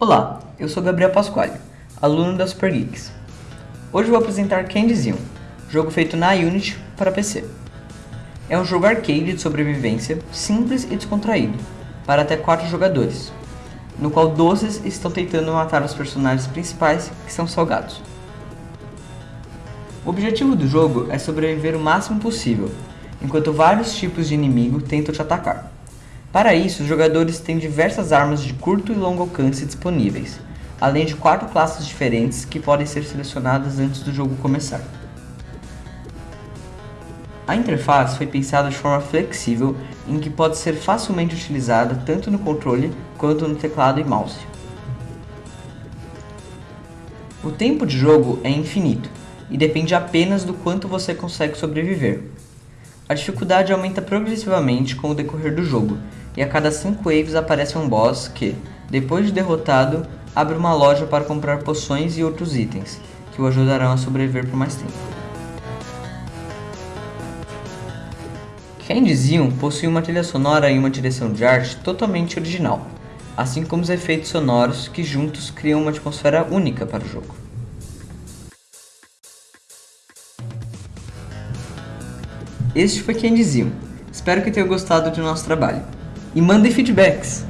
Olá, eu sou Gabriel Pasquale, aluno da Super Geeks. Hoje vou apresentar Candy Zion, jogo feito na Unity para PC. É um jogo arcade de sobrevivência, simples e descontraído, para até 4 jogadores, no qual doces estão tentando matar os personagens principais, que são salgados. O objetivo do jogo é sobreviver o máximo possível, enquanto vários tipos de inimigo tentam te atacar. Para isso, os jogadores têm diversas armas de curto e longo alcance disponíveis, além de quatro classes diferentes que podem ser selecionadas antes do jogo começar. A interface foi pensada de forma flexível, em que pode ser facilmente utilizada tanto no controle quanto no teclado e mouse. O tempo de jogo é infinito, e depende apenas do quanto você consegue sobreviver. A dificuldade aumenta progressivamente com o decorrer do jogo, e a cada 5 waves aparece um boss que, depois de derrotado, abre uma loja para comprar poções e outros itens, que o ajudarão a sobreviver por mais tempo. Candy Zion possui uma trilha sonora e uma direção de arte totalmente original, assim como os efeitos sonoros que juntos criam uma atmosfera única para o jogo. Este foi Candy Zion. Espero que tenham gostado do nosso trabalho. E mandem feedbacks!